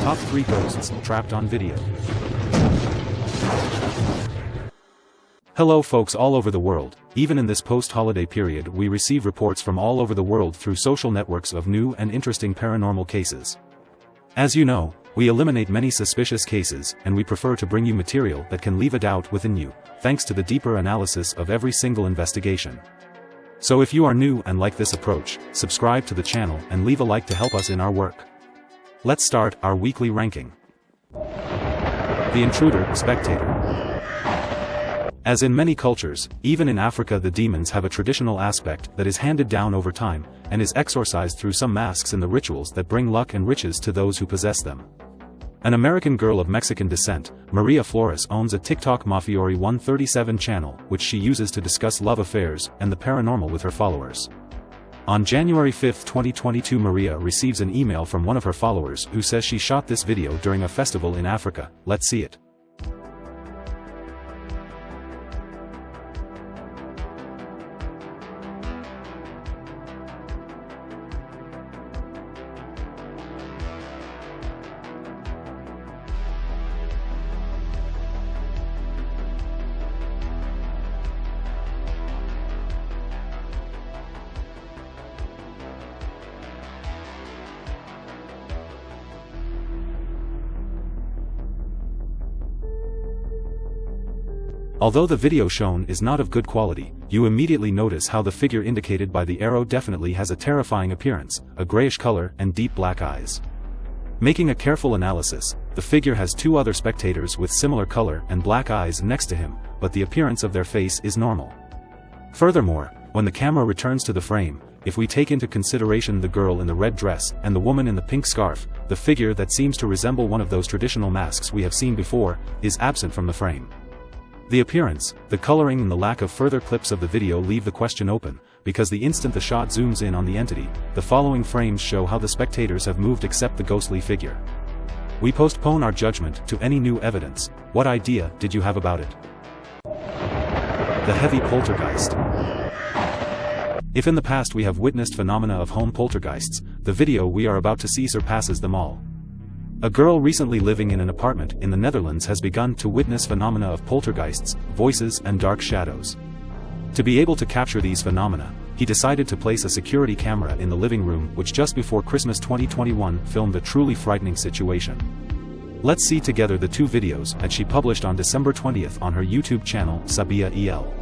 Top 3 Ghosts Trapped on Video. Hello folks all over the world, even in this post-holiday period we receive reports from all over the world through social networks of new and interesting paranormal cases. As you know, we eliminate many suspicious cases and we prefer to bring you material that can leave a doubt within you, thanks to the deeper analysis of every single investigation. So if you are new and like this approach, subscribe to the channel and leave a like to help us in our work. Let's start our weekly ranking. The Intruder, Spectator. As in many cultures, even in Africa the demons have a traditional aspect that is handed down over time, and is exorcised through some masks in the rituals that bring luck and riches to those who possess them. An American girl of Mexican descent, Maria Flores owns a TikTok Mafiori 137 channel which she uses to discuss love affairs and the paranormal with her followers. On January 5, 2022 Maria receives an email from one of her followers who says she shot this video during a festival in Africa, let's see it. Although the video shown is not of good quality, you immediately notice how the figure indicated by the arrow definitely has a terrifying appearance, a grayish color and deep black eyes. Making a careful analysis, the figure has two other spectators with similar color and black eyes next to him, but the appearance of their face is normal. Furthermore, when the camera returns to the frame, if we take into consideration the girl in the red dress and the woman in the pink scarf, the figure that seems to resemble one of those traditional masks we have seen before, is absent from the frame. The appearance, the coloring and the lack of further clips of the video leave the question open, because the instant the shot zooms in on the entity, the following frames show how the spectators have moved except the ghostly figure. We postpone our judgment to any new evidence, what idea did you have about it? The heavy poltergeist. If in the past we have witnessed phenomena of home poltergeists, the video we are about to see surpasses them all. A girl recently living in an apartment in the Netherlands has begun to witness phenomena of poltergeists, voices and dark shadows. To be able to capture these phenomena, he decided to place a security camera in the living room which just before Christmas 2021 filmed a truly frightening situation. Let's see together the two videos that she published on December 20th on her YouTube channel Sabia EL.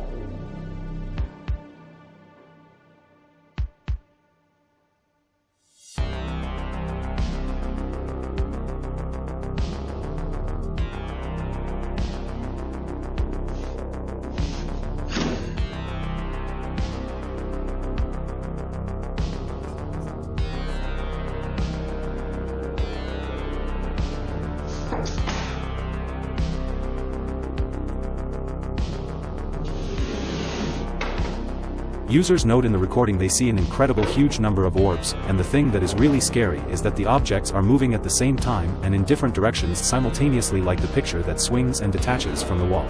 Users note in the recording they see an incredible huge number of orbs, and the thing that is really scary is that the objects are moving at the same time and in different directions simultaneously like the picture that swings and detaches from the wall.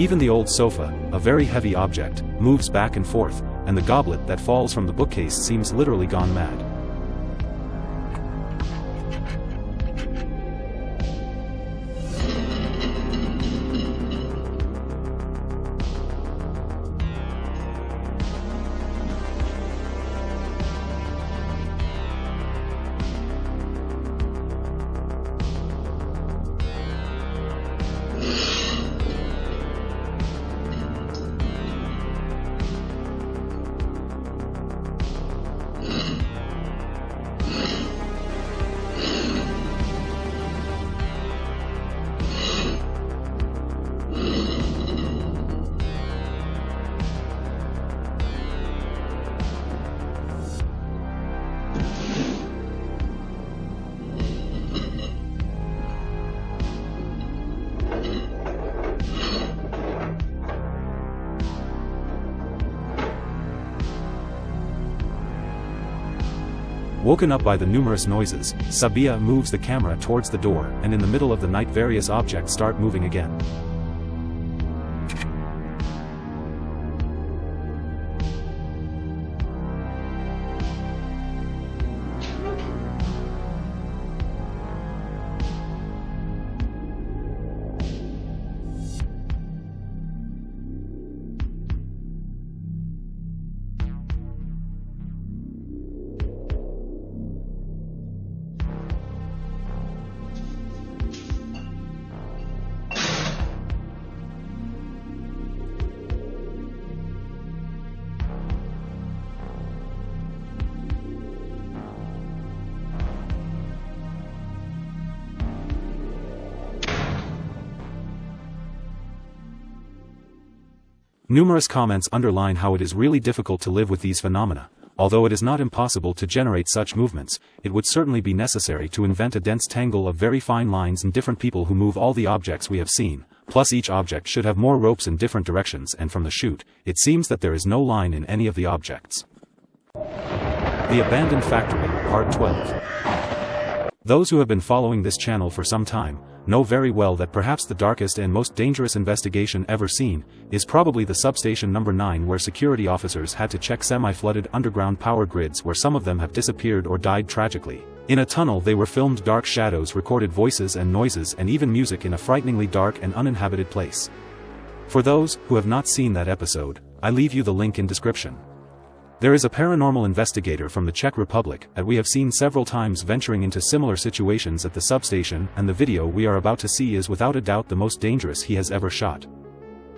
Even the old sofa, a very heavy object, moves back and forth, and the goblet that falls from the bookcase seems literally gone mad. Woken up by the numerous noises, Sabia moves the camera towards the door and in the middle of the night various objects start moving again. Numerous comments underline how it is really difficult to live with these phenomena. Although it is not impossible to generate such movements, it would certainly be necessary to invent a dense tangle of very fine lines and different people who move all the objects we have seen, plus each object should have more ropes in different directions and from the chute, it seems that there is no line in any of the objects. The Abandoned Factory, Part 12 Those who have been following this channel for some time, know very well that perhaps the darkest and most dangerous investigation ever seen, is probably the substation number 9 where security officers had to check semi-flooded underground power grids where some of them have disappeared or died tragically. In a tunnel they were filmed dark shadows recorded voices and noises and even music in a frighteningly dark and uninhabited place. For those who have not seen that episode, I leave you the link in description. There is a paranormal investigator from the Czech Republic that we have seen several times venturing into similar situations at the substation and the video we are about to see is without a doubt the most dangerous he has ever shot.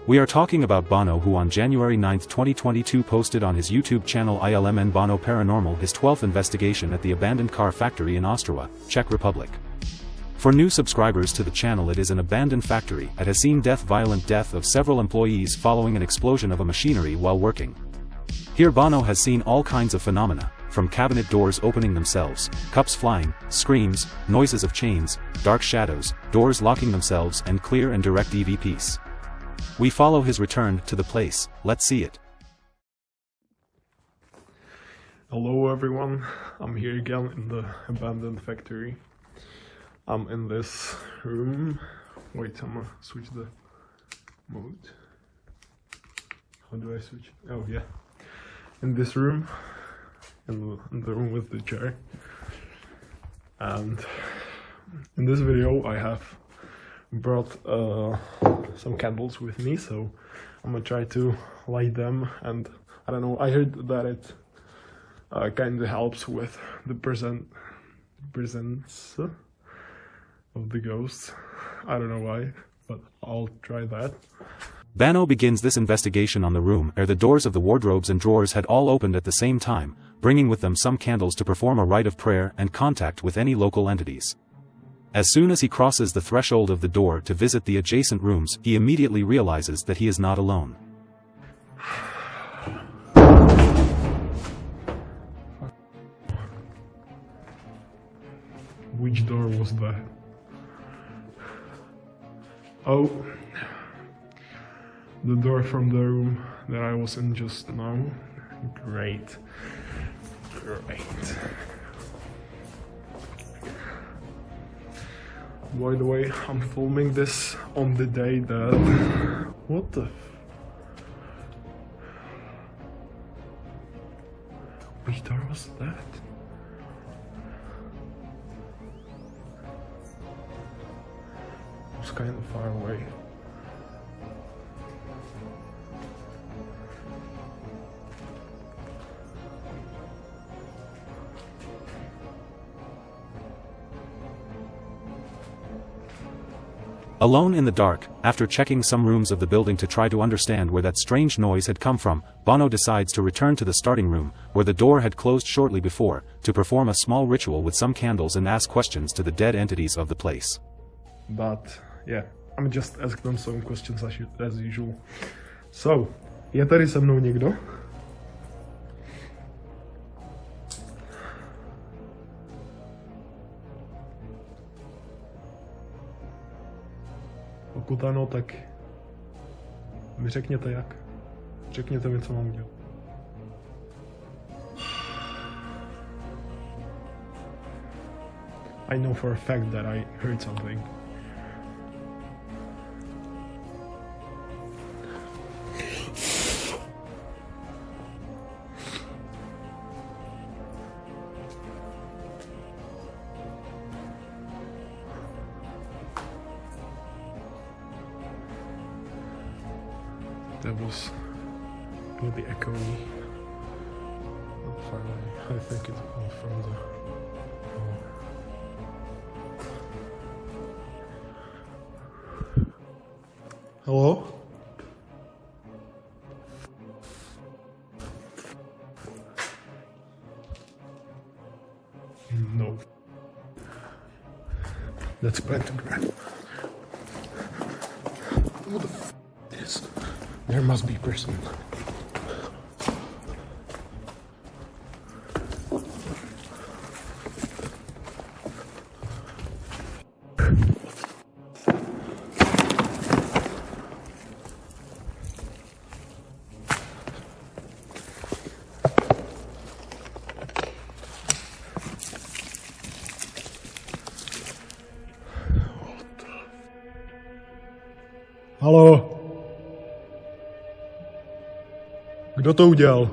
We are talking about Bono who on January 9, 2022 posted on his YouTube channel ILMN Bono Paranormal his 12th investigation at the abandoned car factory in Ostrava, Czech Republic. For new subscribers to the channel it is an abandoned factory that has seen death violent death of several employees following an explosion of a machinery while working. Here Bono has seen all kinds of phenomena, from cabinet doors opening themselves, cups flying, screams, noises of chains, dark shadows, doors locking themselves and clear and direct EVPs. We follow his return to the place, let's see it. Hello everyone, I'm here again in the abandoned factory. I'm in this room. Wait, I'm gonna switch the mode. How do I switch? Oh yeah in this room, in the, room with the chair. And in this video I have brought uh, some candles with me, so I'm gonna try to light them and I don't know, I heard that it uh, kind of helps with the present presence of the ghosts. I don't know why, but I'll try that. Bono begins this investigation on the room ere the doors of the wardrobes and drawers had all opened at the same time, bringing with them some candles to perform a rite of prayer and contact with any local entities. As soon as he crosses the threshold of the door to visit the adjacent rooms, he immediately realizes that he is not alone. Which door was that? Oh the door from the room that I was in just now. Great. Great. By the way, I'm filming this on the day that... What the... Which door was that? It was kind of far away. Alone in the dark, after checking some rooms of the building to try to understand where that strange noise had come from, Bono decides to return to the starting room, where the door had closed shortly before, to perform a small ritual with some candles and ask questions to the dead entities of the place. But, yeah, I'm just asking them some questions as, as usual. So, je tady se mnou někdo? Pokud ano, tak mi řekněte jak. Řekněte mi, co mám udělat. I know for a fact that I heard something. Really echoey. Away. I think it's all from the. Hello? No. That's pentagram. Who the f is? There must be person. Kdo to udělal?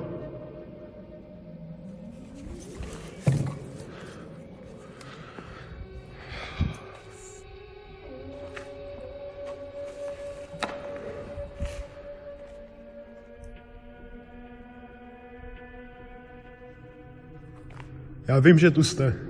Já vím, že tu jste.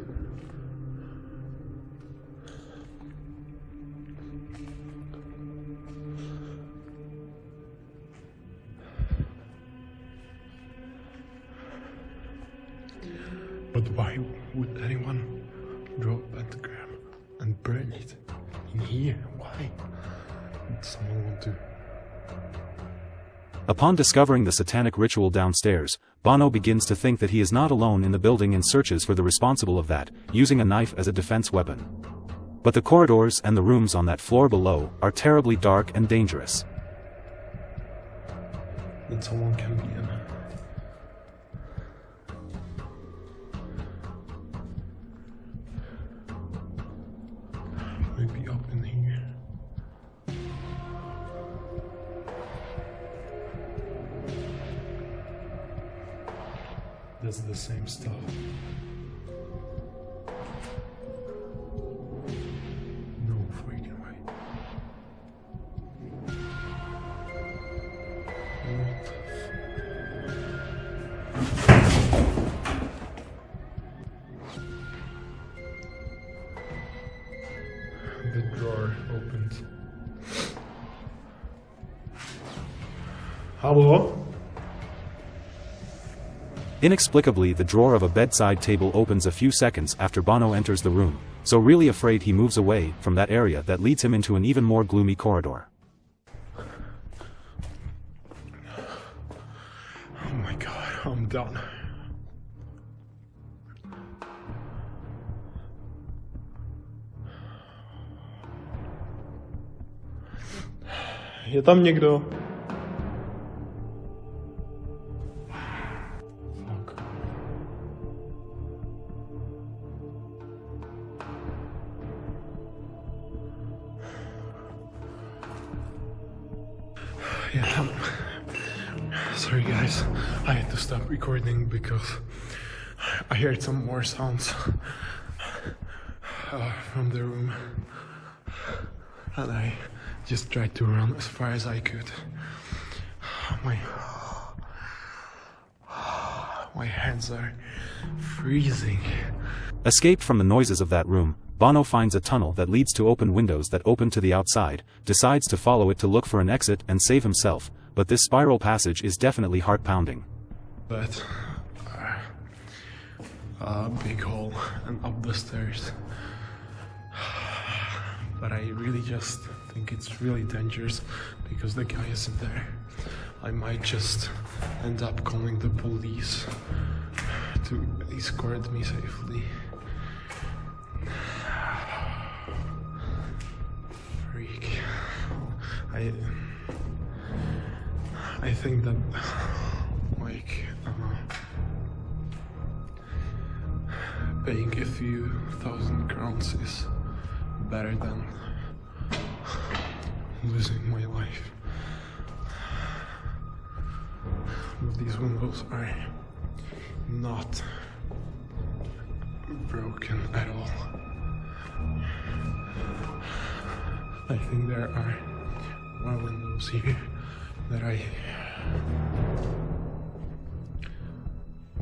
Upon discovering the satanic ritual downstairs, Bono begins to think that he is not alone in the building and searches for the responsible of that, using a knife as a defense weapon. But the corridors and the rooms on that floor below are terribly dark and dangerous. Someone can be in. That's the same stuff. Inexplicably the drawer of a bedside table opens a few seconds after Bono enters the room, so really afraid he moves away from that area that leads him into an even more gloomy corridor. Oh my god, I'm done. Je tam někdo? Yeah, I'm- Sorry guys, I had to stop recording because I heard some more sounds uh, from the room. And I just tried to run as far as I could. My my hands are freezing. Escape from the noises of that room, Bono finds a tunnel that leads to open windows that open to the outside, decides to follow it to look for an exit and save himself, but this spiral passage is definitely heart-pounding. But uh, a big hole and up the stairs. But I really just think it's really dangerous because the guy isn't there. I might just end up calling the police to escort me safely. I. I think that, like, uh, paying a few thousand crowns is better than losing my life. But these windows are not broken at all. I think there are more windows here that I.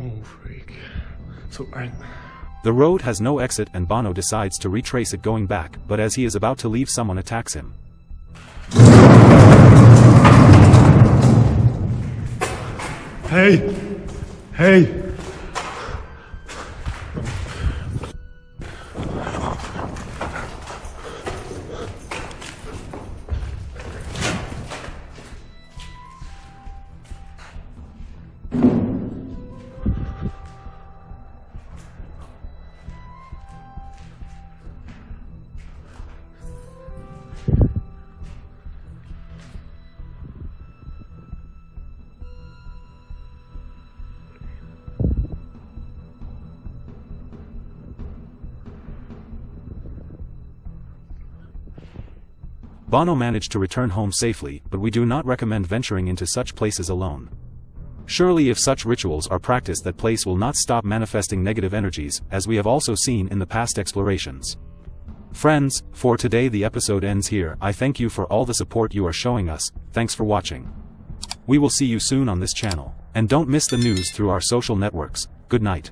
Oh, freak. So I. The road has no exit and Bono decides to retrace it going back, but as he is about to leave someone attacks him. Hey! Hey! Bono managed to return home safely, but we do not recommend venturing into such places alone. Surely if such rituals are practiced that place will not stop manifesting negative energies, as we have also seen in the past explorations. Friends, for today the episode ends here, I thank you for all the support you are showing us, thanks for watching. We will see you soon on this channel, and don't miss the news through our social networks, good night.